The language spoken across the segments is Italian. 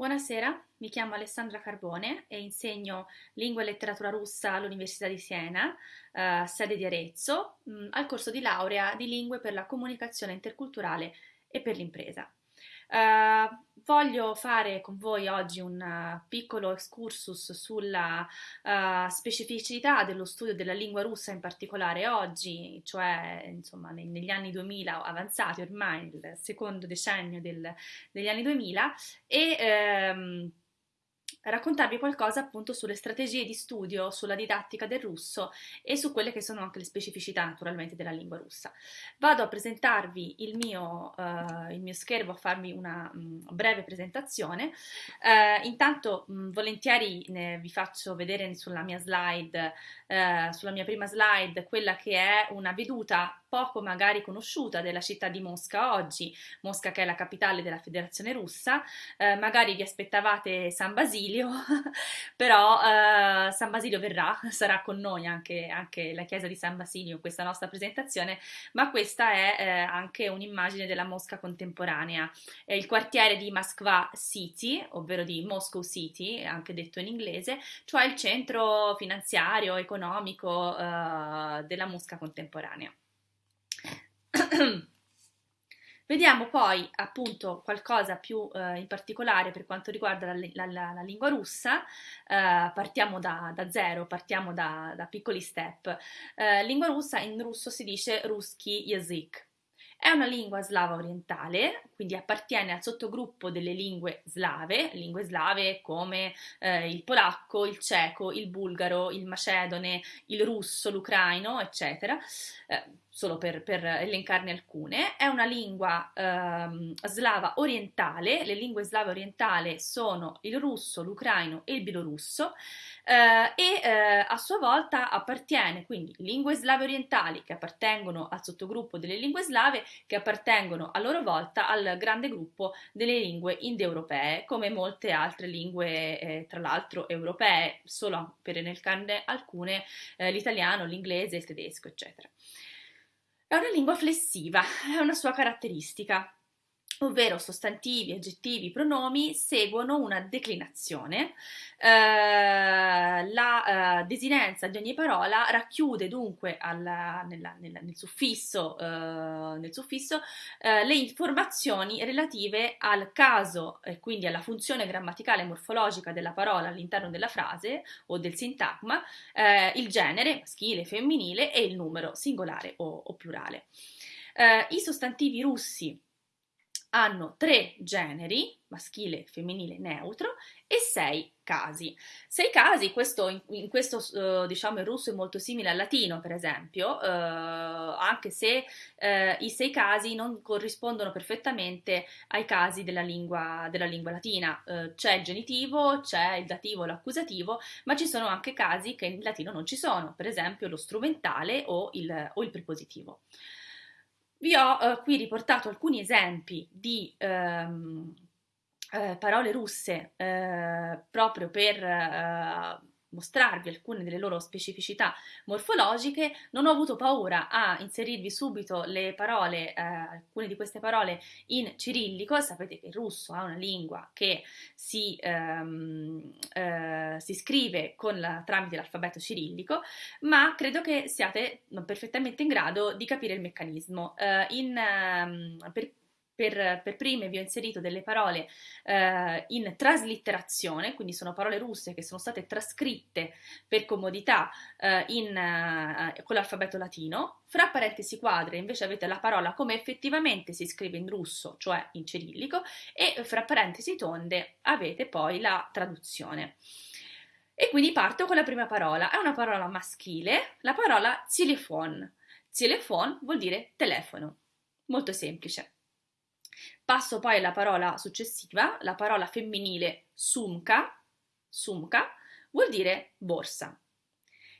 Buonasera, mi chiamo Alessandra Carbone e insegno lingua e letteratura russa all'Università di Siena, eh, sede di Arezzo, mh, al corso di laurea di lingue per la comunicazione interculturale e per l'impresa. Uh, voglio fare con voi oggi un uh, piccolo excursus sulla uh, specificità dello studio della lingua russa in particolare oggi, cioè insomma ne, negli anni 2000 avanzati ormai, il secondo decennio del, degli anni 2000 e um, raccontarvi qualcosa appunto sulle strategie di studio, sulla didattica del russo e su quelle che sono anche le specificità naturalmente della lingua russa. Vado a presentarvi il mio, uh, il mio schermo, a farvi una um, breve presentazione. Uh, intanto um, volentieri ne, vi faccio vedere sulla mia slide, uh, sulla mia prima slide, quella che è una veduta poco magari conosciuta della città di Mosca oggi, Mosca che è la capitale della federazione russa, magari vi aspettavate San Basilio, però uh, San Basilio verrà, sarà con noi anche, anche, la chiesa di San Basilio in questa nostra presentazione, ma questa è eh, anche un'immagine della Mosca contemporanea. È il quartiere di Moskva City, ovvero di Moscow City, anche detto in inglese, cioè il centro finanziario, economico uh, della Mosca contemporanea. Vediamo poi appunto qualcosa più eh, in particolare per quanto riguarda la, la, la, la lingua russa, eh, partiamo da, da, zero, partiamo da, da piccoli step. Eh, lingua russa in russo si dice ruski yazyk, è una lingua slava orientale, quindi appartiene al sottogruppo delle lingue slave, lingue slave come eh, il polacco, il ceco, il bulgaro, il macedone, il russo, l'ucraino, eccetera, eh, solo per, per, elencarne alcune. È una lingua eh, slava orientale, le lingue slave orientali sono il russo, l'ucraino e il bielorusso eh, e eh, a sua volta appartiene quindi lingue slave orientali che appartengono al sottogruppo delle lingue slave che appartengono a loro volta al grande gruppo delle lingue indoeuropee come molte altre lingue eh, tra l'altro europee solo per elencarne alcune eh, l'italiano, l'inglese, il tedesco eccetera. È una lingua flessiva, è una sua caratteristica ovvero sostantivi, aggettivi, pronomi, seguono una declinazione. Eh, la eh, desinenza di ogni parola racchiude dunque alla, nella, nella, nel suffisso, eh, nel suffisso eh, le informazioni relative al caso e quindi alla funzione grammaticale e morfologica della parola all'interno della frase o del sintagma, eh, il genere maschile, femminile e il numero singolare o, o plurale. Eh, I sostantivi russi hanno tre generi, maschile, femminile, neutro, e sei casi. Sei casi, questo, in, questo uh, diciamo il russo è molto simile al latino, per esempio, uh, anche se uh, i sei casi non corrispondono perfettamente ai casi della lingua, della lingua latina. c'è il genitivo, c'è il dativo, l'accusativo, ma ci sono anche casi che in latino non ci sono, per esempio lo strumentale o il, o il prepositivo. Vi ho eh, qui riportato alcuni esempi di ehm, eh, parole russe eh, proprio per eh, mostrarvi alcune delle loro specificità morfologiche, non ho avuto paura a inserirvi subito le parole, eh, alcune di queste parole in cirillico, sapete che il russo ha una lingua che si, ehm, eh, si scrive la, tramite l'alfabeto cirillico, ma credo che siate perfettamente in grado di capire il meccanismo. Eh, in, ehm, per per, per, prime vi ho inserito delle parole eh, in traslitterazione, quindi sono parole russe che sono state trascritte per comodità eh, in, eh, con l'alfabeto latino. Fra parentesi quadre invece avete la parola come effettivamente si scrive in russo, cioè in cirillico, e fra parentesi tonde avete poi la traduzione. E quindi parto con la prima parola, è una parola maschile, la parola zilifon. Zilifon vuol dire telefono, molto semplice. Passo poi alla parola successiva, la parola femminile sumka, sumka vuol dire borsa.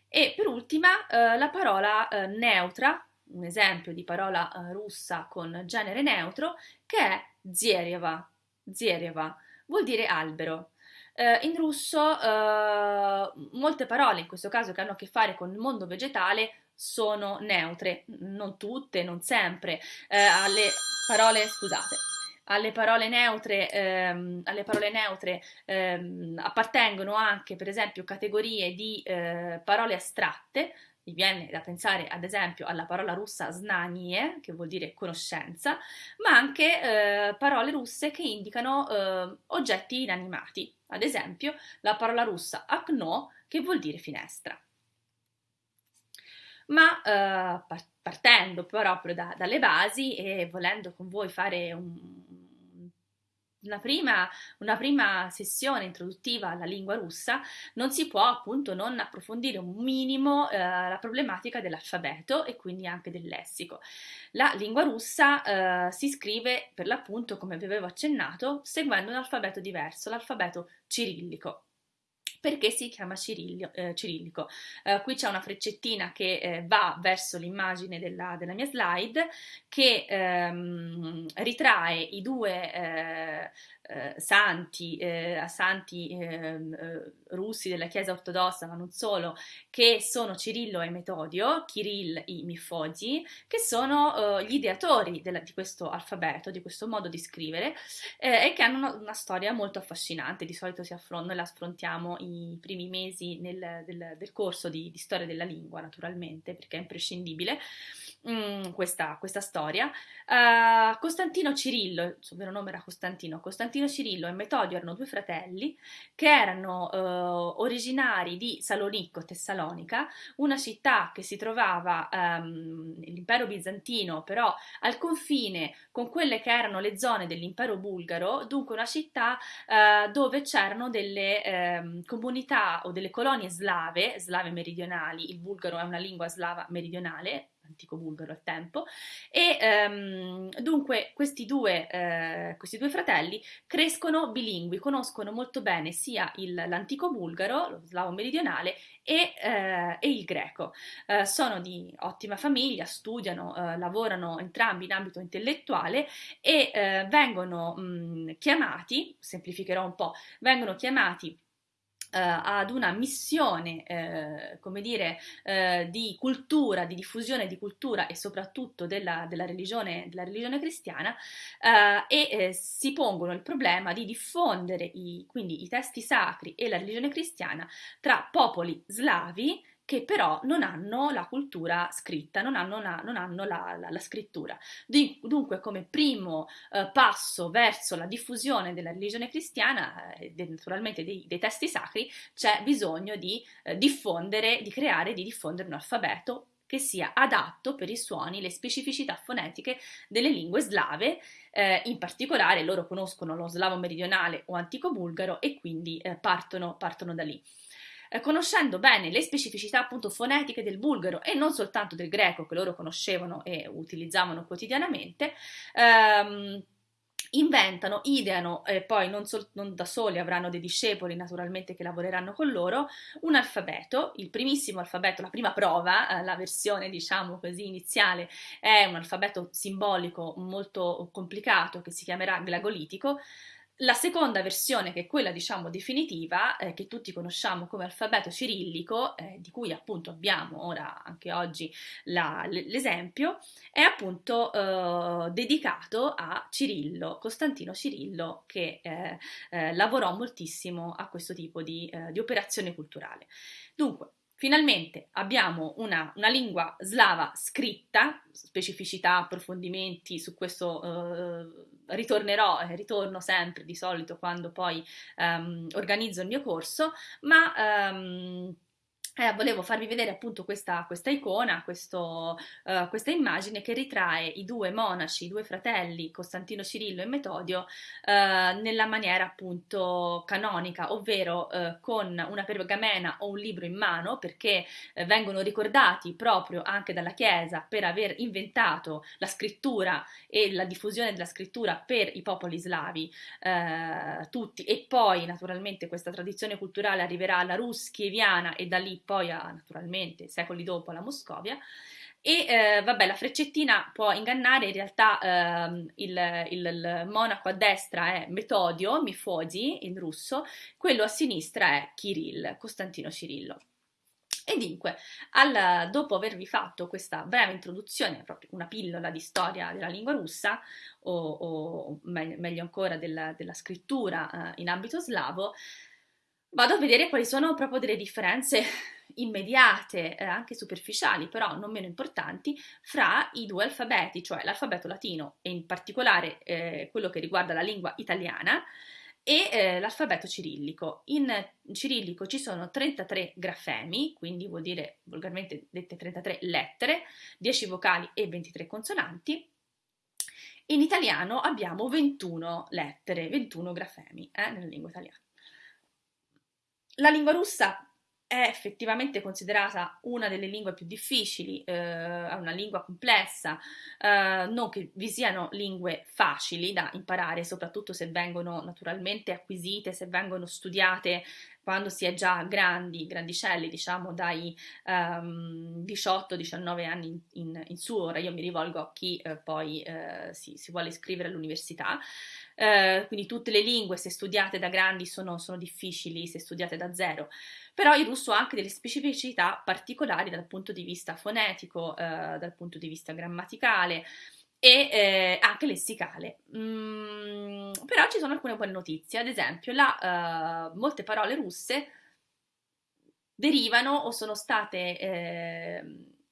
E per ultima eh, la parola eh, neutra, un esempio di parola eh, russa con genere neutro, che è zierieva, zierieva, vuol dire albero. Uh, in russo uh, molte parole, in questo caso che hanno a che fare con il mondo vegetale, sono neutre, non tutte, non sempre. Uh, alle parole, scusate, alle parole neutre, ehm, alle parole neutre ehm, appartengono anche per esempio categorie di eh, parole astratte, mi viene da pensare ad esempio alla parola russa znanie, che vuol dire conoscenza, ma anche eh, parole russe che indicano eh, oggetti inanimati, ad esempio la parola russa akno, che vuol dire finestra. Ma eh, partendo proprio da, dalle basi e volendo con voi fare un, una prima, una prima, sessione introduttiva alla lingua russa, non si può appunto non approfondire un minimo eh, la problematica dell'alfabeto e quindi anche del lessico. La lingua russa eh, si scrive per l'appunto, come vi avevo accennato, seguendo un alfabeto diverso, l'alfabeto cirillico perché si chiama cirillo, eh, cirillico. Eh, qui c'è una freccettina che eh, va verso l'immagine della, della, mia slide che ehm, ritrae i due eh, santi, eh, santi ehm, eh, russi della Chiesa ortodossa, ma non solo, che sono Cirillo e Metodio, Kirill e Mifodi, che sono eh, gli ideatori della, di questo alfabeto, di questo modo di scrivere, e che hanno una, una, storia molto affascinante. Di solito si affron- noi la affrontiamo i primi mesi nel, del, del, corso di, di storia della lingua, naturalmente, perché è imprescindibile mm, questa, questa, storia. Uh, Costantino Cirillo, il suo vero nome era Costantino, Costantino Cirillo e Metodio erano due fratelli che erano uh, originari di Salonicco, Tessalonica, una città che si trovava um, nell'impero bizantino, però al confine con quelle che erano le zone dell'impero bulgaro, dunque una città uh, dove c'erano delle um, comunità o delle colonie slave, slave meridionali, il bulgaro è una lingua slava meridionale, antico bulgaro al tempo, e um, dunque questi due, eh, questi due, fratelli crescono bilingui, conoscono molto bene sia il, l'antico bulgaro, lo slavo meridionale, e, eh, e il greco. Eh, sono di ottima famiglia, studiano, eh, lavorano entrambi in ambito intellettuale e eh, vengono mh, chiamati, semplificherò un po', vengono chiamati ad una missione, uh, come dire, uh, di cultura, di diffusione di cultura e soprattutto della, della, religione, della religione, cristiana e si pongono il problema di diffondere i, quindi i testi sacri e la religione cristiana tra popoli slavi che però non hanno la cultura scritta, non hanno, una, non hanno la, la, la, scrittura. Dunque, come primo eh, passo verso la diffusione della religione cristiana, eh, naturalmente dei, dei, testi sacri, c'è bisogno di eh, diffondere, di creare, di diffondere un alfabeto che sia adatto per i suoni, le specificità fonetiche delle lingue slave, eh, in particolare loro conoscono lo slavo meridionale o antico bulgaro e quindi eh, partono, partono da lì. Eh, conoscendo bene le specificità appunto fonetiche del bulgaro e non soltanto del greco che loro conoscevano e utilizzavano quotidianamente, ehm, inventano, ideano e poi non, sol- non, da soli avranno dei discepoli naturalmente che lavoreranno con loro, un alfabeto, il primissimo alfabeto, la prima prova, eh, la versione diciamo così iniziale è un alfabeto simbolico molto complicato che si chiamerà glagolitico, la seconda versione, che è quella diciamo definitiva, eh, che tutti conosciamo come alfabeto cirillico, eh, di cui appunto abbiamo ora anche oggi la, l'esempio, è appunto eh, dedicato a Cirillo, Costantino Cirillo, che eh, eh, lavorò moltissimo a questo tipo di, eh, di operazione culturale. Dunque, Finalmente abbiamo una, una, lingua slava scritta, specificità, approfondimenti su questo eh, ritornerò, eh, ritorno sempre di solito quando poi ehm, organizzo il mio corso, ma ehm, eh, volevo farvi vedere appunto questa, questa icona, questo, uh, questa immagine che ritrae i due monaci, i due fratelli, Costantino Cirillo e Metodio, uh, nella maniera appunto canonica, ovvero uh, con una pergamena o un libro in mano, perché vengono ricordati proprio anche dalla Chiesa per aver inventato la scrittura e la diffusione della scrittura per i popoli slavi tutti, e poi naturalmente questa tradizione culturale arriverà alla Rus chieviana e da lì poi a, naturalmente secoli dopo alla Moscovia. E eh, vabbè, la freccettina può ingannare, in realtà eh, il, il, il, monaco a destra è Metodio, Mifodi in russo, quello a sinistra è Kirill, Costantino Cirillo. E dunque, al, dopo avervi fatto questa breve introduzione, proprio una pillola di storia della lingua russa, o, o meglio, meglio, ancora della, della scrittura eh, in ambito slavo, vado a vedere quali sono proprio delle differenze immediate, eh, anche superficiali, però non meno importanti, fra i due alfabeti, cioè l'alfabeto latino e in particolare eh, quello che riguarda la lingua italiana e eh, l'alfabeto cirillico. In cirillico ci sono 33 grafemi, quindi vuol dire volgarmente dette 33 lettere, 10 vocali e 23 consonanti. In italiano abbiamo 21 lettere, 21 grafemi eh, nella lingua italiana. La lingua russa è effettivamente considerata una delle lingue più difficili, eh, una lingua complessa, eh, non che vi siano lingue facili da imparare, soprattutto se vengono naturalmente acquisite, se vengono studiate quando si è già grandi, grandicelli, diciamo dai um, ehm, 18-19 anni in, in, in, su, ora io mi rivolgo a chi eh, poi eh, si, si, vuole iscrivere all'università, eh, quindi tutte le lingue se studiate da grandi sono, sono difficili, se studiate da zero, però il russo ha anche delle specificità particolari dal punto di vista fonetico, dal punto di vista grammaticale, e eh, anche lessicale. Mm, però ci sono alcune buone notizie, ad esempio la, uh, molte parole russe derivano o sono state eh,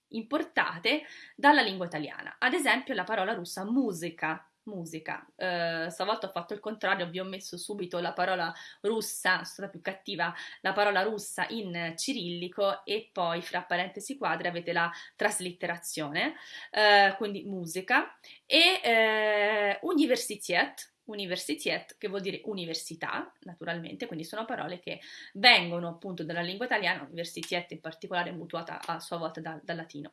importate dalla lingua italiana. Ad esempio la parola russa musica musica. Uh, stavolta ho fatto il contrario, vi ho messo subito la parola russa, sono stata più cattiva, la parola russa in cirillico e poi fra parentesi quadre avete la traslitterazione, uh, quindi musica, e uh, universitiet, universitiet, che vuol dire università, naturalmente, quindi sono parole che vengono appunto dalla lingua italiana, universitiet in particolare mutuata a sua volta da, dal latino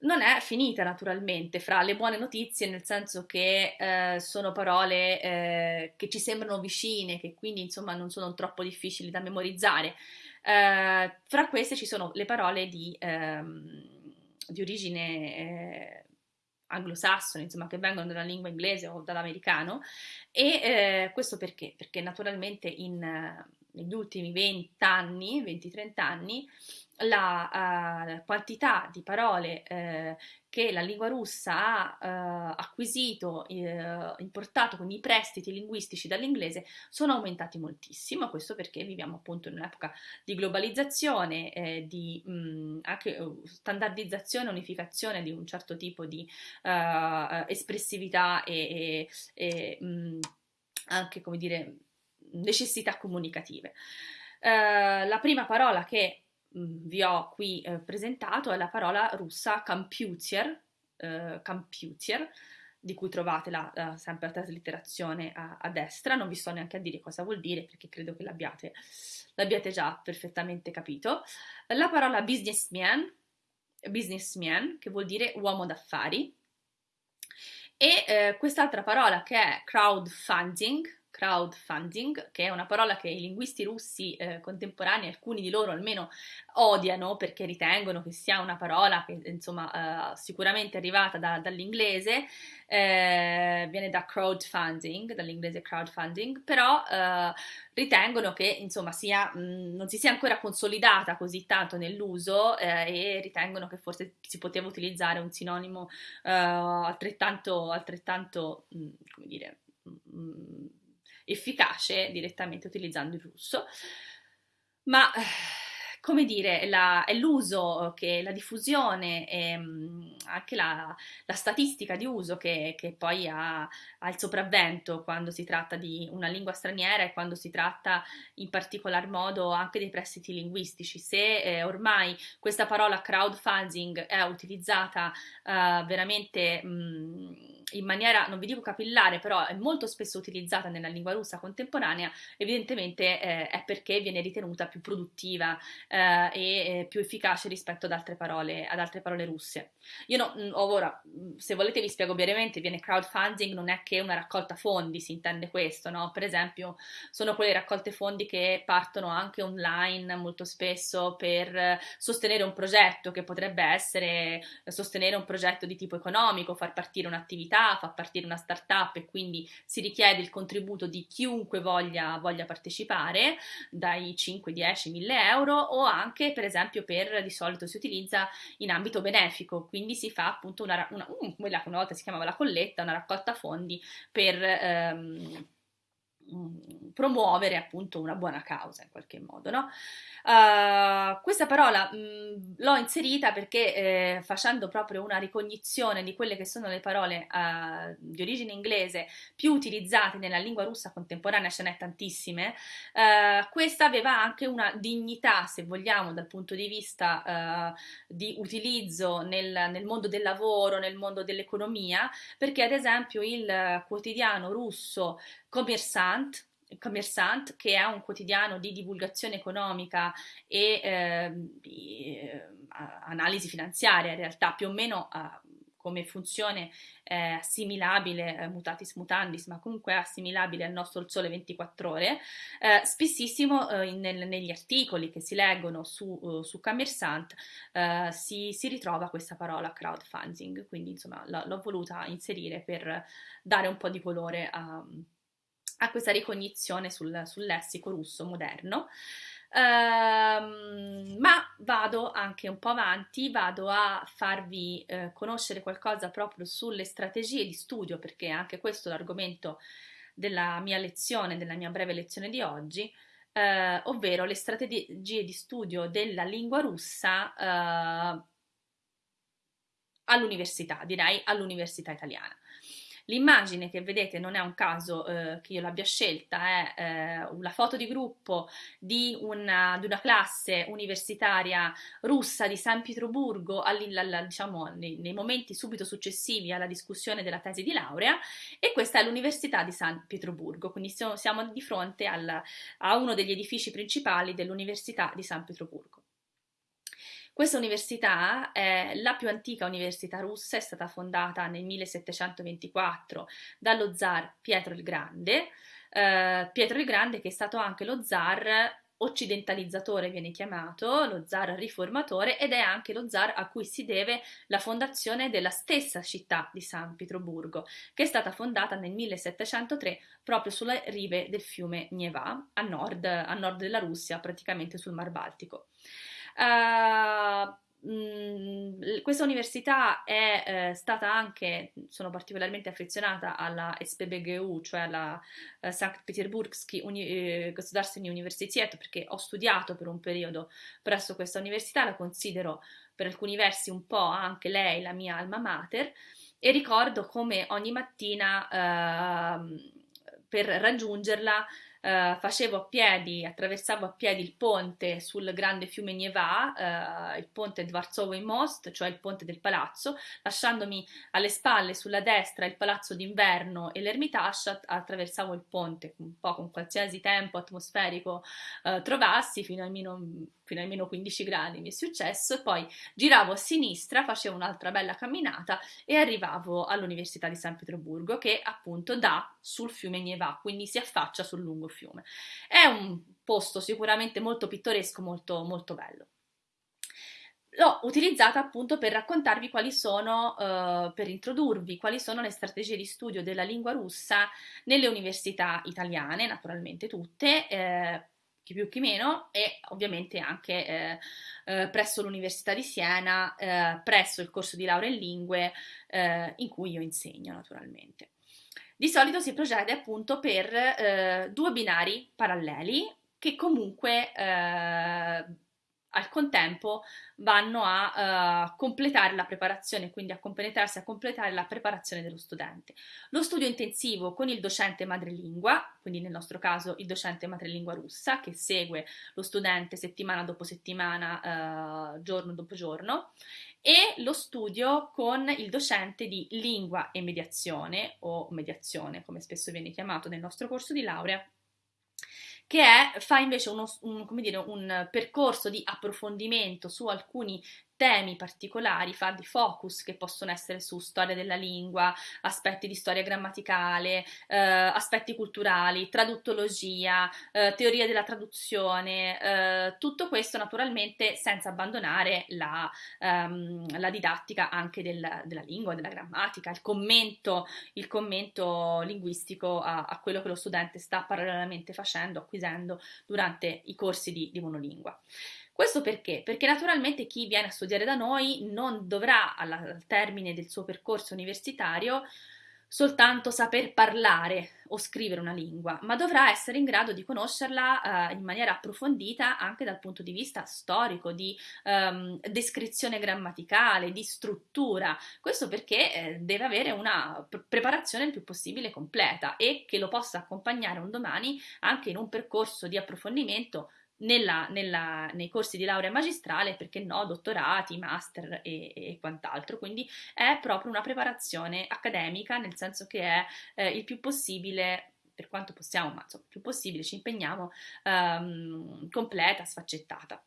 non è finita naturalmente fra le buone notizie, nel senso che eh, sono parole eh, che ci sembrano vicine, che quindi insomma non sono troppo difficili da memorizzare. Eh, fra queste ci sono le parole di, ehm, di origine eh, anglosassone, insomma, che vengono dalla lingua inglese o dall'americano. E eh, questo perché? Perché naturalmente in, negli ultimi 20 anni, 20-30 anni, la uh, quantità di parole uh, che la lingua russa ha uh, acquisito, importato, quindi i prestiti linguistici dall'inglese, sono aumentati moltissimo. Questo perché viviamo appunto in un'epoca di globalizzazione, eh, di mh, mm, anche standardizzazione, unificazione di un certo tipo di espressività e, e, e mh, mm, anche, come dire, necessità comunicative. la prima parola che Mm, vi ho qui eh, presentato è la parola russa computer, eh, computer di cui trovate la, uh, sempre la traslitterazione a, a, destra, non vi sto neanche a dire cosa vuol dire perché credo che l'abbiate, l'abbiate già perfettamente capito. La parola businessman, businessman che vuol dire uomo d'affari, e eh, quest'altra parola che è crowdfunding, crowdfunding, che è una parola che i linguisti russi eh, contemporanei, alcuni di loro almeno, odiano perché ritengono che sia una parola che insomma eh, sicuramente è arrivata da, dall'inglese, eh, viene da crowdfunding, dall'inglese crowdfunding, però eh, ritengono che insomma sia, mh, non si sia ancora consolidata così tanto nell'uso eh, e ritengono che forse si poteva utilizzare un sinonimo eh, altrettanto, altrettanto mh, come dire, mh, efficace direttamente utilizzando il russo. Ma come dire, la, è l'uso, che, la diffusione e mm, anche la, la, statistica di uso che, che poi ha, ha, il sopravvento quando si tratta di una lingua straniera e quando si tratta in particolar modo anche dei prestiti linguistici. Se eh, ormai questa parola crowdfunding è utilizzata eh, veramente... Mh, mm, in maniera, non vi dico capillare, però è molto spesso utilizzata nella lingua russa contemporanea, evidentemente eh, è perché viene ritenuta più produttiva eh, e più efficace rispetto ad altre parole, ad altre parole russe. Io no, mm, ora, mm, se volete vi spiego brevemente, viene crowdfunding, non è che una raccolta fondi, si intende questo, no? Per esempio, sono quelle raccolte fondi che partono anche online molto spesso per sostenere un progetto che potrebbe essere sostenere un progetto di tipo economico, far partire un'attività università, fa partire una startup e quindi si richiede il contributo di chiunque voglia, voglia partecipare, dai 5, 10, 1000 euro o anche per esempio per di solito si utilizza in ambito benefico, quindi si fa appunto una, una, una, una volta si chiamava la colletta, una raccolta fondi per... Ehm, promuovere appunto una buona causa in qualche modo, no? Uh, questa parola mh, mm, l'ho inserita perché eh, facendo proprio una ricognizione di quelle che sono le parole uh, di origine inglese più utilizzate nella lingua russa contemporanea, ce n'è tantissime, uh, questa aveva anche una dignità, se vogliamo, dal punto di vista di utilizzo nel, nel, mondo del lavoro, nel mondo dell'economia, perché ad esempio il quotidiano russo Commerçant Commerçant, che è un quotidiano di divulgazione economica e eh, di, eh, analisi finanziaria, in realtà più o meno eh, come funzione eh, assimilabile, eh, mutatis mutandis, ma comunque assimilabile al nostro Il Sole 24 Ore, eh, spessissimo nel, negli articoli che si leggono su, uh, su Commerçant si, si, ritrova questa parola crowdfunding, quindi insomma l'ho voluta inserire per dare un po' di colore a a questa ricognizione sul, sul lessico russo moderno. Uh, ma vado anche un po' avanti, vado a farvi uh, conoscere qualcosa proprio sulle strategie di studio, perché anche questo è l'argomento della mia lezione, della mia breve lezione di oggi, uh, ovvero le strategie di studio della lingua russa eh, all'università, direi all'università italiana. L'immagine che vedete non è un caso eh, che io l'abbia scelta, è eh, una foto di gruppo di una, di una, classe universitaria russa di San Pietroburgo diciamo, nei, nei, momenti subito successivi alla discussione della tesi di laurea e questa è l'Università di San Pietroburgo, quindi siamo di fronte al, a uno degli edifici principali dell'Università di San Pietroburgo. Questa università è la più antica università russa, è stata fondata nel 1724 dallo zar Pietro il Grande, eh, Pietro il Grande che è stato anche lo zar occidentalizzatore viene chiamato, lo zar riformatore ed è anche lo zar a cui si deve la fondazione della stessa città di San Pietroburgo, che è stata fondata nel 1703 proprio sulle rive del fiume Neva, a nord, a nord della Russia, praticamente sul Mar Baltico. Uh, questa università è eh, stata anche, sono particolarmente affezionata alla SPBGU, cioè alla eh, St. Petersburgsky Uni- eh, Государственный Universitet, perché ho studiato per un periodo presso questa università, la considero per alcuni versi un po' anche lei la mia alma mater e ricordo come ogni mattina ehm, per raggiungerla Uh, facevo a piedi, attraversavo a piedi il ponte sul grande fiume Nieva, uh, il ponte Dvarzovый Most, cioè il ponte del palazzo, lasciandomi alle spalle sulla destra il palazzo d'inverno e l'Ermitage, attraversavo il ponte un po' con qualsiasi tempo atmosferico uh, trovassi fino almeno, a meno 15 gradi mi è successo e poi giravo a sinistra, facevo un'altra bella camminata e arrivavo all'Università di San Pietroburgo che appunto dà sul fiume Nieva, quindi si affaccia sul lungo fiume. È un posto sicuramente molto pittoresco, molto, molto bello. L'ho utilizzata appunto per raccontarvi quali sono, uh, per introdurvi quali sono le strategie di studio della lingua russa nelle università italiane, naturalmente tutte, eh, chi più chi meno, e ovviamente anche eh, eh, presso l'Università di Siena, eh, presso il corso di laurea in lingue eh, in cui io insegno naturalmente. Di solito si procede appunto per eh, due binari paralleli che comunque eh, al contempo vanno a uh, completare la preparazione, quindi a compenetrarsi a completare la preparazione dello studente. Lo studio intensivo con il docente madrelingua, quindi nel nostro caso il docente madrelingua russa che segue lo studente settimana dopo settimana, uh, giorno dopo giorno, e lo studio con il docente di lingua e mediazione o mediazione come spesso viene chiamato nel nostro corso di laurea che è, fa invece uno, un, dire, un percorso di approfondimento su alcuni temi particolari, fa di focus che possono essere su storia della lingua, aspetti di storia grammaticale, eh, aspetti culturali, traduttologia, eh, teoria della traduzione, eh, tutto questo naturalmente senza abbandonare la, ehm, la didattica anche del, della lingua, della grammatica, il commento, il commento linguistico a, a, quello che lo studente sta parallelamente facendo, acquisendo durante i corsi di, di monolingua. Questo perché? Perché naturalmente chi viene a studiare da noi non dovrà al termine del suo percorso universitario soltanto saper parlare o scrivere una lingua, ma dovrà essere in grado di conoscerla eh, in maniera approfondita anche dal punto di vista storico, di ehm, descrizione grammaticale, di struttura. Questo perché eh, deve avere una preparazione il più possibile completa e che lo possa accompagnare un domani anche in un percorso di approfondimento nella, nella, nei corsi di laurea magistrale, perché no, dottorati, master e, e, quant'altro. Quindi è proprio una preparazione accademica, nel senso che è eh, il più possibile per quanto possiamo, ma insomma, il più possibile ci impegniamo, ehm, completa, sfaccettata.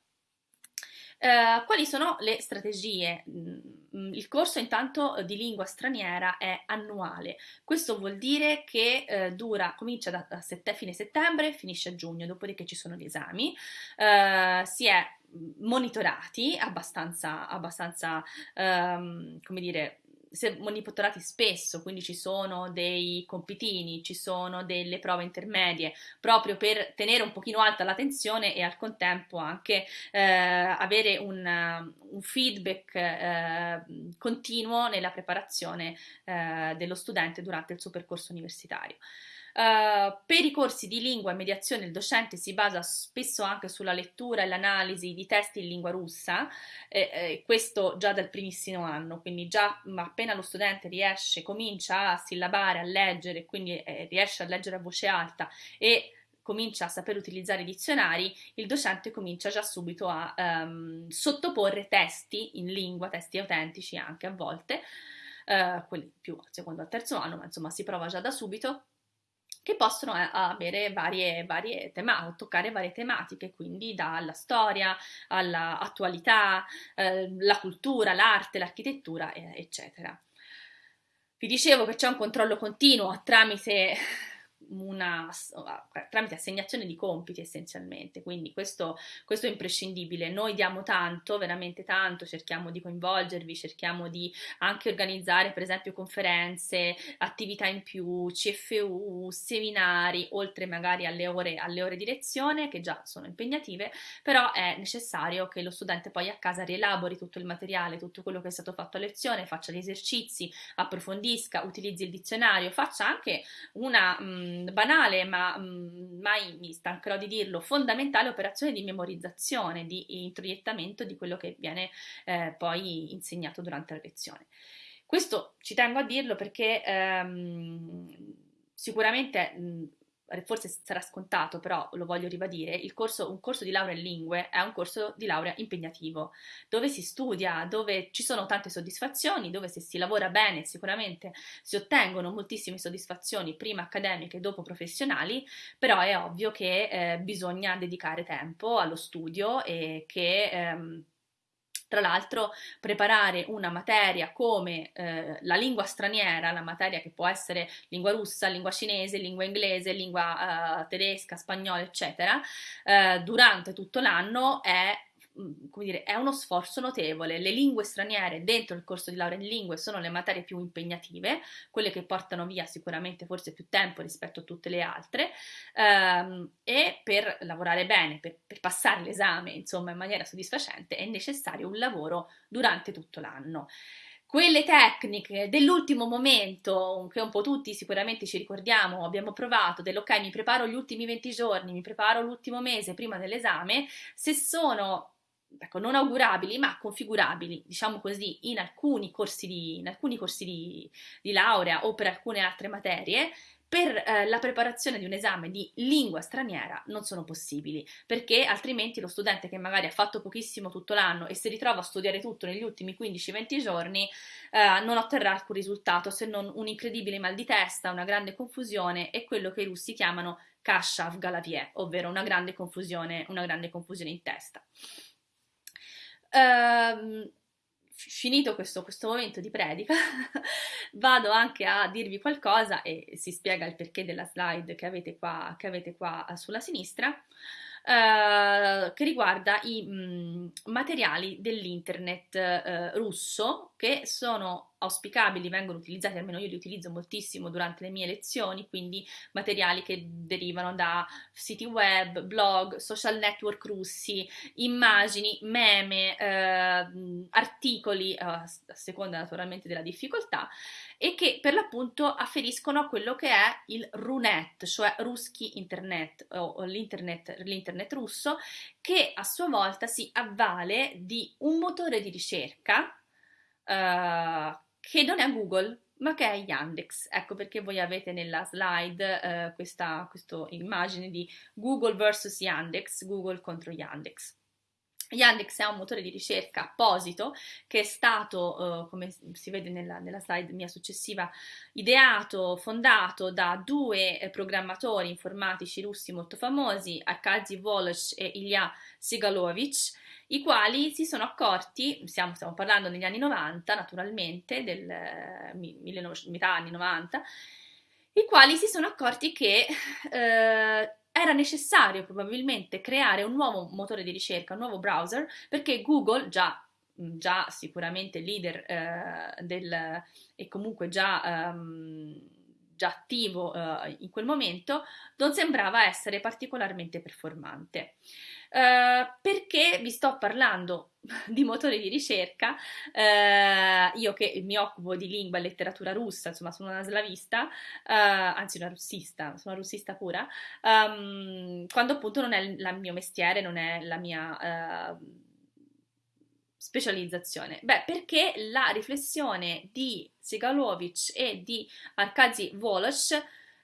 Eh, quali sono le strategie? Mm, il corso intanto di lingua straniera è annuale, questo vuol dire che eh, dura, comincia da, da sette, fine settembre e finisce a giugno, dopodiché ci sono gli esami, eh, si è monitorati abbastanza, abbastanza um, come dire, monitorati spesso, quindi ci sono dei compitini, ci sono delle prove intermedie, proprio per tenere un pochino alta la tensione e al contempo anche eh, avere un, un feedback eh, continuo nella preparazione eh, dello studente durante il suo percorso universitario. Uh, per i corsi di lingua e mediazione il docente si basa spesso anche sulla lettura e l'analisi di testi in lingua russa, eh, eh, questo già dal primissimo anno, quindi già appena lo studente riesce, comincia a sillabare, a leggere, quindi eh, riesce a leggere a voce alta e comincia a saper utilizzare i dizionari, il docente comincia già subito a um, sottoporre testi in lingua, testi autentici anche a volte, uh, quelli più al secondo al terzo anno, ma insomma si prova già da subito che possono eh, avere varie, varie tematiche, toccare varie tematiche, quindi dalla storia all'attualità, eh, la cultura, l'arte, l'architettura, eh, eccetera. Vi dicevo che c'è un controllo continuo tramite una, tramite assegnazione di compiti essenzialmente, quindi questo, questo, è imprescindibile. Noi diamo tanto, veramente tanto, cerchiamo di coinvolgervi, cerchiamo di anche organizzare per esempio conferenze, attività in più, CFU, seminari, oltre magari alle ore, alle ore di lezione che già sono impegnative, però è necessario che lo studente poi a casa rielabori tutto il materiale, tutto quello che è stato fatto a lezione, faccia gli esercizi, approfondisca, utilizzi il dizionario, faccia anche una... Mh, banale, ma mai mi stancherò di dirlo, fondamentale operazione di memorizzazione, di introiettamento di quello che viene eh, poi insegnato durante la lezione. Questo ci tengo a dirlo perché ehm, sicuramente mh, forse sarà scontato, però lo voglio ribadire, corso, un corso di laurea in lingue è un corso di laurea impegnativo, dove si studia, dove ci sono tante soddisfazioni, dove se si lavora bene sicuramente si ottengono moltissime soddisfazioni, prima accademiche e dopo professionali, però è ovvio che eh, bisogna dedicare tempo allo studio e che... Ehm, tra l'altro, preparare una materia come eh, la lingua straniera, la materia che può essere lingua russa, lingua cinese, lingua inglese, lingua eh, tedesca, spagnola, eccetera, eh, durante tutto l'anno è come dire, è uno sforzo notevole. Le lingue straniere dentro il corso di laurea in lingue sono le materie più impegnative, quelle che portano via sicuramente forse più tempo rispetto a tutte le altre ehm, e per lavorare bene, per, per passare l'esame insomma in maniera soddisfacente è necessario un lavoro durante tutto l'anno quelle tecniche dell'ultimo momento, che un po' tutti sicuramente ci ricordiamo, abbiamo provato, dell'ok, mi preparo gli ultimi 20 giorni, mi preparo l'ultimo mese prima dell'esame, se sono ecco, non augurabili, ma configurabili, diciamo così, in alcuni corsi di, alcuni corsi di, di laurea o per alcune altre materie, per eh, la preparazione di un esame di lingua straniera non sono possibili, perché altrimenti lo studente che magari ha fatto pochissimo tutto l'anno e si ritrova a studiare tutto negli ultimi 15-20 giorni eh, non otterrà alcun risultato se non un incredibile mal di testa, una grande confusione e quello che i russi chiamano kashav galavie, ovvero una grande confusione, una grande confusione in testa. Uh, finito questo, questo, momento di predica, vado anche a dirvi qualcosa e si spiega il perché della slide che avete qua, che avete qua sulla sinistra. Uh, che riguarda i mh, mm, materiali dell'internet uh, russo che sono auspicabili vengono utilizzati, almeno io li utilizzo moltissimo durante le mie lezioni, quindi materiali che derivano da siti web, blog, social network russi, immagini, meme, eh, articoli, eh, a seconda naturalmente della difficoltà, e che per l'appunto afferiscono a quello che è il Runet, cioè Ruski Internet o l'internet, l'internet russo, che a sua volta si avvale di un motore di ricerca Uh, che non è Google, ma che è Yandex. Ecco perché voi avete nella slide eh, questa, questa immagine di Google versus Yandex, Google contro Yandex. Yandex è un motore di ricerca apposito che è stato, eh, come si vede nella, nella, slide mia successiva, ideato, fondato da due eh, programmatori informatici russi molto famosi, Arkady Volosh e Ilya Sigalovich, i quali si sono accorti, stiamo, stiamo parlando negli anni 90 naturalmente, del eh, 19, metà anni 90, i quali si sono accorti che eh, era necessario probabilmente creare un nuovo motore di ricerca, un nuovo browser, perché Google, già, già sicuramente leader eh, del, e comunque già, um, già attivo uh, in quel momento, non sembrava essere particolarmente performante. Uh, perché vi sto parlando di motori di ricerca, uh, io che mi occupo di lingua e letteratura russa, insomma sono una slavista, uh, anzi una russista, sono una russista pura, um, quando appunto non è il mio mestiere, non è la mia specializzazione? Beh, perché la riflessione di Sigalovic e di Arkady Volosh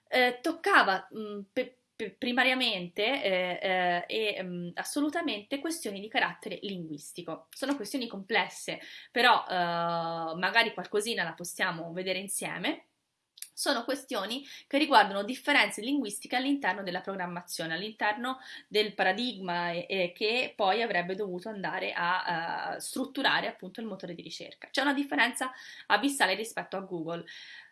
eh, toccava mh, pe- primariamente eh, eh, e mh, mm, assolutamente questioni di carattere linguistico. Sono questioni complesse, però eh, magari qualcosina la possiamo vedere insieme. Sono questioni che riguardano differenze linguistiche all'interno della programmazione, all'interno del paradigma e, e che poi avrebbe dovuto andare a, a strutturare appunto il motore di ricerca. C'è una differenza abissale rispetto a Google.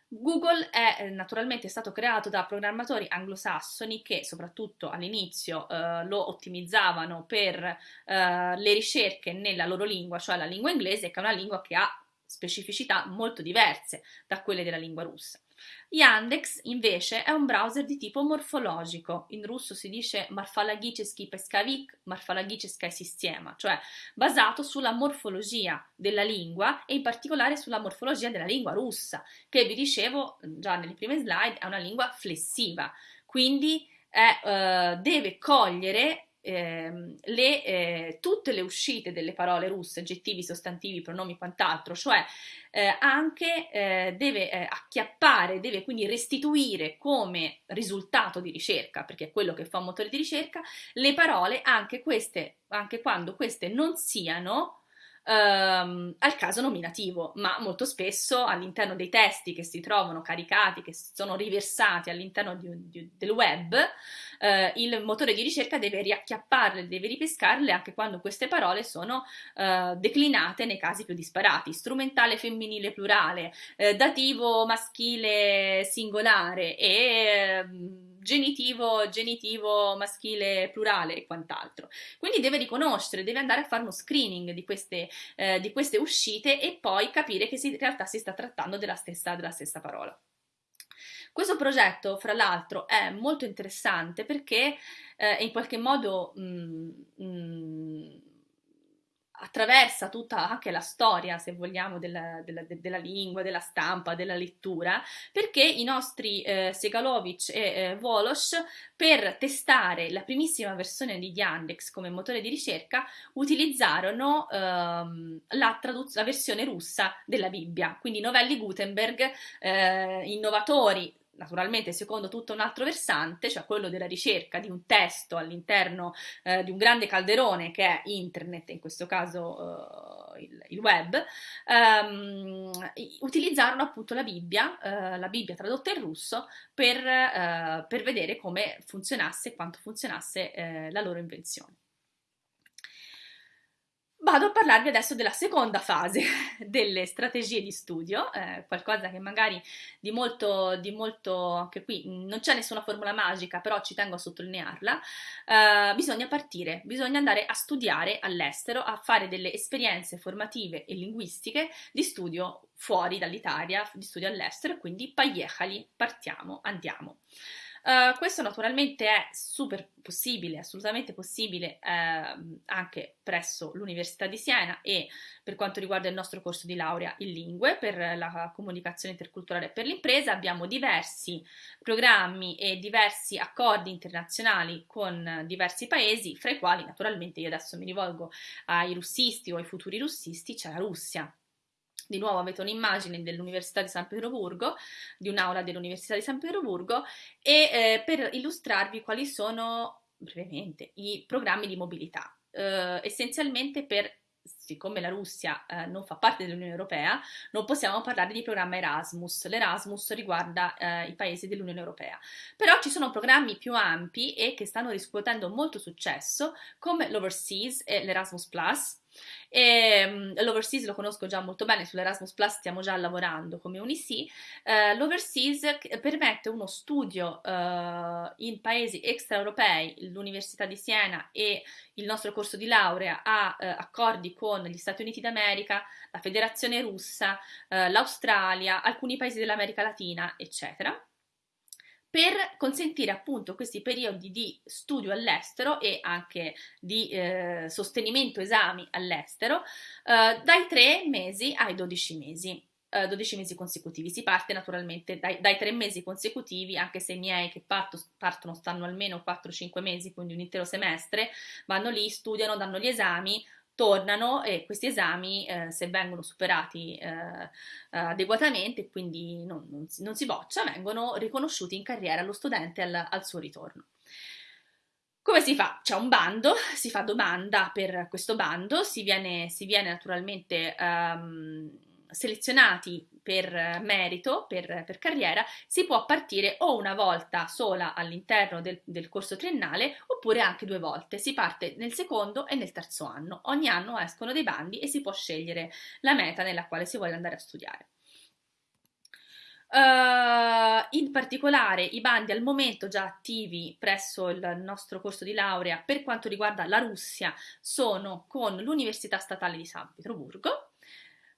Google è eh, naturalmente stato creato da programmatori anglosassoni che soprattutto all'inizio eh, lo ottimizzavano per eh, le ricerche nella loro lingua, cioè la lingua inglese, che è una lingua che ha specificità molto diverse da quelle della lingua russa. Yandex invece è un browser di tipo morfologico, in russo si dice morfologicheski pescavik, morfologicheska sistema, cioè basato sulla morfologia della lingua e in particolare sulla morfologia della lingua russa, che vi dicevo già nelle prime slide è una lingua flessiva, quindi è, eh, deve cogliere eh, le, eh, tutte le uscite delle parole russe, aggettivi, sostantivi, pronomi, quant'altro, cioè eh, anche eh, deve eh, acchiappare, deve quindi restituire come risultato di ricerca, perché è quello che fa un motore di ricerca, le parole anche queste, anche quando queste non siano ehm, al caso nominativo, ma molto spesso all'interno dei testi che si trovano caricati, che sono riversati all'interno di, di, del web, eh, il motore di ricerca deve riacchiapparle, deve ripescarle anche quando queste parole sono eh, declinate nei casi più disparati, strumentale femminile plurale, eh, dativo maschile singolare e ehm, genitivo, genitivo maschile plurale e quant'altro. Quindi deve riconoscere, deve andare a fare uno screening di queste, eh, di queste uscite e poi capire che si, in realtà si sta trattando della stessa, della stessa parola. Questo progetto, fra l'altro, è molto interessante perché eh, in qualche modo mh, mm, mh, mm, attraversa tutta anche la storia, se vogliamo, della, della, della, lingua, della stampa, della lettura, perché i nostri eh, Segalovic e eh, Volosh, per testare la primissima versione di Yandex come motore di ricerca, utilizzarono ehm, la, traduz- la versione russa della Bibbia, quindi novelli Gutenberg, eh, innovatori naturalmente secondo tutto un altro versante, cioè quello della ricerca di un testo all'interno eh, di un grande calderone che è internet, in questo caso eh, il, il, web, ehm, utilizzarono appunto la Bibbia, eh, la Bibbia tradotta in russo, per, eh, per vedere come funzionasse e quanto funzionasse eh, la loro invenzione. Vado a parlarvi adesso della seconda fase delle strategie di studio, eh, qualcosa che magari di molto, di molto, anche qui non c'è nessuna formula magica, però ci tengo a sottolinearla, eh, bisogna partire, bisogna andare a studiare all'estero, a fare delle esperienze formative e linguistiche di studio fuori dall'Italia, di studio all'estero, quindi pagliecali, partiamo, andiamo. Uh, questo naturalmente è super possibile, assolutamente possibile uh, anche presso l'Università di Siena e per quanto riguarda il nostro corso di laurea in lingue per la comunicazione interculturale e per l'impresa abbiamo diversi programmi e diversi accordi internazionali con diversi paesi, fra i quali naturalmente io adesso mi rivolgo ai russisti o ai futuri russisti, c'è la Russia di nuovo avete un'immagine dell'Università di San Pietroburgo, di un'aula dell'Università di San Pietroburgo e eh, per illustrarvi quali sono brevemente i programmi di mobilità, eh, essenzialmente per siccome la Russia eh, non fa parte dell'Unione Europea, non possiamo parlare di programma Erasmus. L'Erasmus riguarda eh, i paesi dell'Unione Europea. Però ci sono programmi più ampi e che stanno riscuotendo molto successo, come l'Overseas e l'Erasmus e, um, l'Overseas lo conosco già molto bene, sull'Erasmus Plus stiamo già lavorando come UNIC. Uh, L'Overseas permette uno studio uh, in paesi extraeuropei, l'Università di Siena e il nostro corso di laurea ha uh, accordi con gli Stati Uniti d'America, la Federazione Russa, l'Australia, alcuni paesi dell'America Latina, eccetera per consentire appunto questi periodi di studio all'estero e anche di eh, sostenimento esami all'estero eh, dai 3 mesi ai 12 mesi. 12 eh, mesi consecutivi. Si parte naturalmente dai, dai 3 mesi consecutivi, anche se i miei che parto, partono stanno almeno 4-5 mesi, quindi un intero semestre, vanno lì, studiano, danno gli esami, tornano e questi esami, eh, se vengono superati eh, adeguatamente, quindi non, non, si, non, si, boccia, vengono riconosciuti in carriera allo studente al, al suo ritorno. Come si fa? C'è un bando, si fa domanda per questo bando, si viene, si viene naturalmente um, selezionati per merito, per, per, carriera, si può partire o una volta sola all'interno del, del, corso triennale oppure anche due volte. Si parte nel secondo e nel terzo anno. Ogni anno escono dei bandi e si può scegliere la meta nella quale si vuole andare a studiare. Uh, in particolare i bandi al momento già attivi presso il nostro corso di laurea per quanto riguarda la Russia sono con l'Università Statale di San Pietroburgo,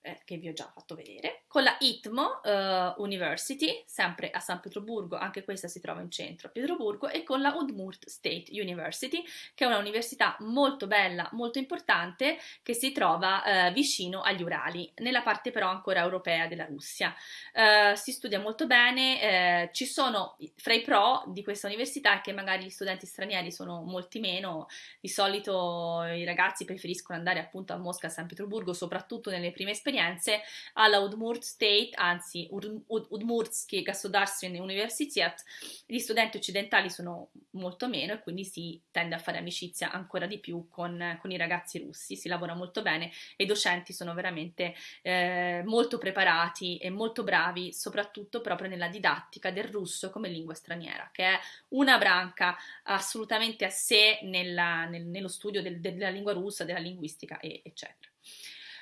eh, che vi ho già fatto vedere, con la ITMO uh, University, sempre a San Pietroburgo, anche questa si trova in centro a Pietroburgo, e con la Udmurt State University, che è una università molto bella, molto importante, che si trova uh, vicino agli Urali, nella parte però ancora europea della Russia. Uh, si studia molto bene, ci sono fra i pro di questa università che magari gli studenti stranieri sono molti meno, di solito i ragazzi preferiscono andare appunto a Mosca, a San Pietroburgo, soprattutto nelle prime esperienze, esperienze alla Udmurt State, anzi Udmurtski Государственный Universitet, gli studenti occidentali sono molto meno e quindi si tende a fare amicizia ancora di più con, con i ragazzi russi, si lavora molto bene e i docenti sono veramente eh, molto preparati e molto bravi, soprattutto proprio nella didattica del russo come lingua straniera, che è una branca assolutamente a sé nella, nel, nello studio del, della lingua russa, della linguistica, e, eccetera.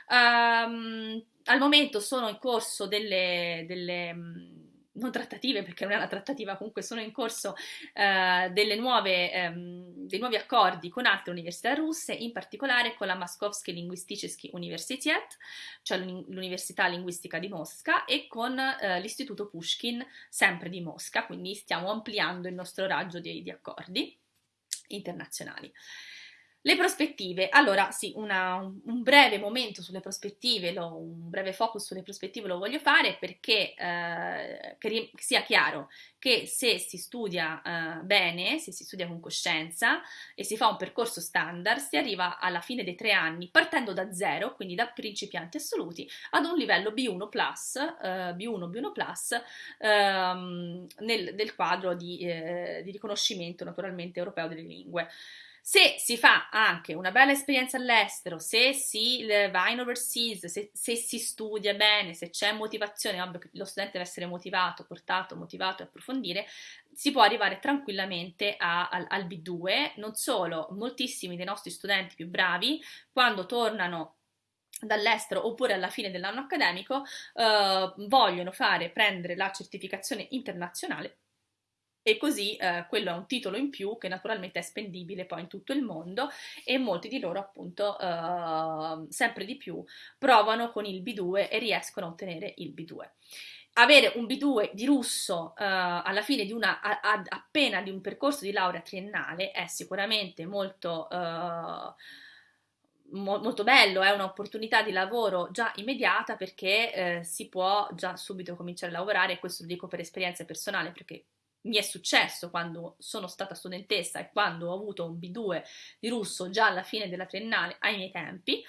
Um, al momento sono in corso delle, delle non trattative perché non è una trattativa, comunque sono in corso delle nuove, um, dei nuovi accordi con altre università russe, in particolare con la Moskovsky Linguisticheski Universitet, cioè l'Università Linguistica di Mosca, e con uh, l'Istituto Pushkin, sempre di Mosca, quindi stiamo ampliando il nostro raggio di, di accordi internazionali. Le prospettive, allora sì, una, un breve momento sulle prospettive, lo, un breve focus sulle prospettive lo voglio fare perché eh, che sia chiaro che se si studia eh, bene, se si studia con coscienza e si fa un percorso standard, si arriva alla fine dei tre anni partendo da zero, quindi da principianti assoluti, ad un livello B1 plus, eh, B1, B1 plus ehm, nel, nel, quadro di, eh, di riconoscimento naturalmente europeo delle lingue. Se si fa anche una bella esperienza all'estero, se si va in overseas, se, se si studia bene, se c'è motivazione, ovvio che lo studente deve essere motivato, portato, motivato a approfondire, si può arrivare tranquillamente a, al, al B2. Non solo, moltissimi dei nostri studenti più bravi, quando tornano dall'estero oppure alla fine dell'anno accademico eh, vogliono fare prendere la certificazione internazionale e così eh, quello è un titolo in più che naturalmente è spendibile poi in tutto il mondo e molti di loro appunto eh, sempre di più provano con il B2 e riescono a ottenere il B2 avere un B2 di russo uh, alla fine di una, a, a, appena di un percorso di laurea triennale è sicuramente molto, uh, mo, molto bello, è un'opportunità di lavoro già immediata perché uh, si può già subito cominciare a lavorare questo lo dico per esperienza personale perché mi è successo quando sono stata studentessa e quando ho avuto un B2 di russo già alla fine della triennale ai miei tempi,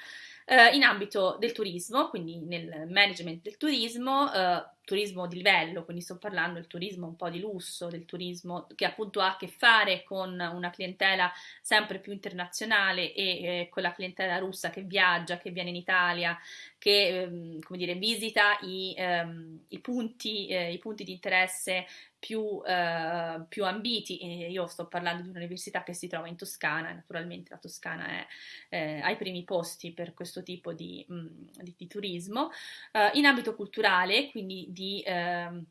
eh, in ambito del turismo, quindi nel management del turismo, eh, turismo di livello, quindi sto parlando del turismo un po' di lusso, del turismo che appunto ha a che fare con una clientela sempre più internazionale e eh, con la clientela russa che viaggia, che viene in Italia, che ehm, come dire, visita i, ehm, i, punti, eh, i punti di interesse più, eh, più ambiti. E io sto parlando di un'università che si trova in Toscana, naturalmente la Toscana è eh, ai primi posti per questo tipo di, mh, mm, di, di turismo. Uh, in ambito culturale, quindi di... Eh,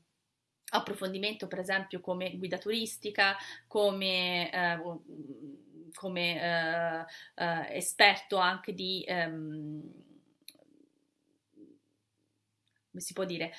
approfondimento per esempio come guida turistica, come, eh, come eh, esperto anche di, ehm, come si può dire,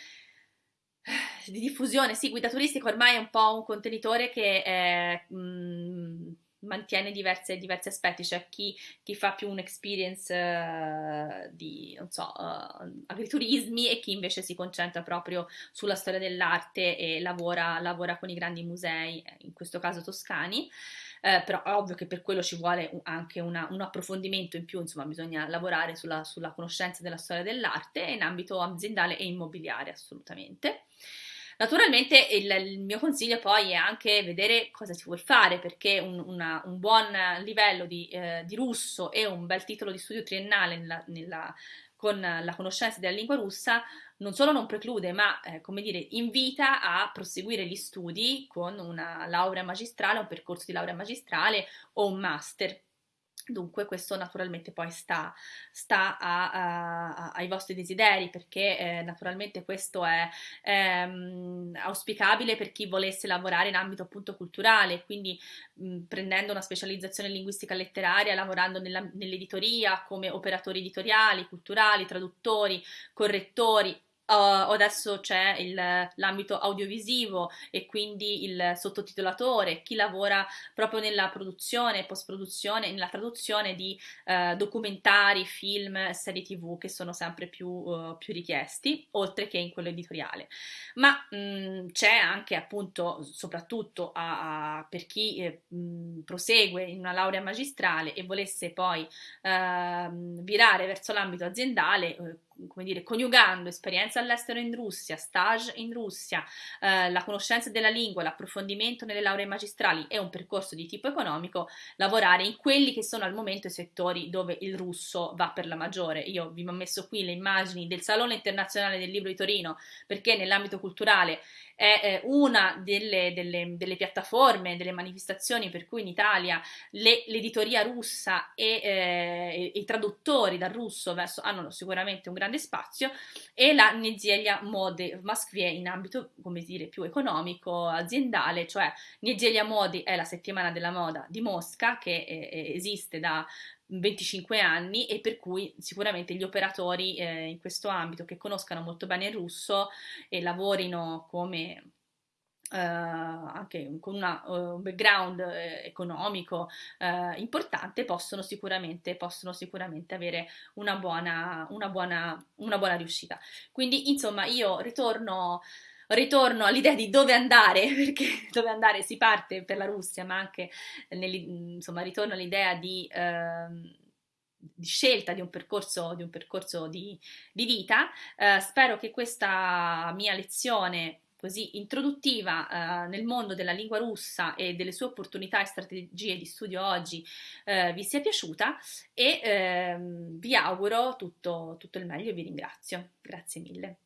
di diffusione, sì, guida turistica ormai è un po' un contenitore che è, mh, mm, mantiene diverse, diversi aspetti, c'è chi, chi, fa più un'experience uh, di, non so, uh, agriturismi e chi invece si concentra proprio sulla storia dell'arte e lavora, lavora con i grandi musei, in questo caso toscani. Eh, però è ovvio che per quello ci vuole anche una, un approfondimento in più, insomma bisogna lavorare sulla, sulla conoscenza della storia dell'arte in ambito aziendale e immobiliare assolutamente. Naturalmente il, il, mio consiglio poi è anche vedere cosa si vuole fare perché un, una, un buon livello di, eh, di, russo e un bel titolo di studio triennale nella, nella, con la conoscenza della lingua russa non solo non preclude, ma eh, come dire, invita a proseguire gli studi con una laurea magistrale, un percorso di laurea magistrale o un master. Dunque questo naturalmente poi sta, sta a, a, ai vostri desideri perché eh, naturalmente questo è ehm, auspicabile per chi volesse lavorare in ambito appunto culturale, quindi mh, prendendo una specializzazione in linguistica letteraria, lavorando nella, nell'editoria come operatori editoriali, culturali, traduttori, correttori, Uh, adesso c'è il, l'ambito audiovisivo e quindi il sottotitolatore, chi lavora proprio nella produzione, post-produzione, nella traduzione di uh, documentari, film, serie tv che sono sempre più, uh, più richiesti, oltre che in quello editoriale. Ma mh, mm, c'è anche appunto, soprattutto a, a, per chi eh, mh, prosegue in una laurea magistrale e volesse poi ehm, virare verso l'ambito aziendale, come dire, coniugando esperienza all'estero in Russia, stage in Russia, eh, la conoscenza della lingua, l'approfondimento nelle lauree magistrali e un percorso di tipo economico, lavorare in quelli che sono al momento i settori dove il russo va per la maggiore. Io vi ho messo qui le immagini del Salone Internazionale del Libro di Torino perché nell'ambito culturale è eh, una delle, delle, delle, piattaforme, delle manifestazioni per cui in Italia le, l'editoria russa e eh, i traduttori dal russo verso, hanno sicuramente un grande spazio e la Nezelia Mode Moskvie in ambito, come dire, più economico, aziendale, cioè Nezelia Modi è la settimana della moda di Mosca che eh, esiste da 25 anni e per cui sicuramente gli operatori eh, in questo ambito che conoscano molto bene il russo e lavorino come Uh, anche con una, uh, un background eh, economico uh, importante possono sicuramente, possono sicuramente avere una buona, una, buona, una buona riuscita. Quindi insomma io ritorno ritorno all'idea di dove andare, perché dove andare si parte per la Russia, ma anche insomma ritorno all'idea di, eh, di scelta di un percorso di, un percorso di, di vita. Eh, spero che questa mia lezione così introduttiva eh, nel mondo della lingua russa e delle sue opportunità e strategie di studio oggi eh, vi sia piaciuta e ehm, vi auguro tutto, tutto il meglio e vi ringrazio. Grazie mille.